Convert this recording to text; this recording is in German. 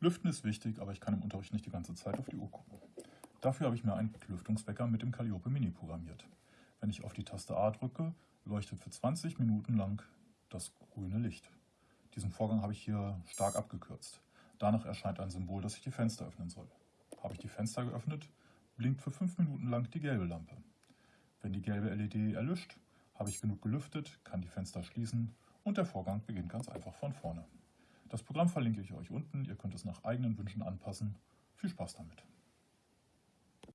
Lüften ist wichtig, aber ich kann im Unterricht nicht die ganze Zeit auf die Uhr gucken. Dafür habe ich mir einen Lüftungswecker mit dem Calliope Mini programmiert. Wenn ich auf die Taste A drücke, leuchtet für 20 Minuten lang das grüne Licht. Diesen Vorgang habe ich hier stark abgekürzt. Danach erscheint ein Symbol, dass ich die Fenster öffnen soll. Habe ich die Fenster geöffnet, blinkt für 5 Minuten lang die gelbe Lampe. Wenn die gelbe LED erlischt, habe ich genug gelüftet, kann die Fenster schließen und der Vorgang beginnt ganz einfach von vorne. Das Programm verlinke ich euch unten, ihr könnt es nach eigenen Wünschen anpassen. Viel Spaß damit!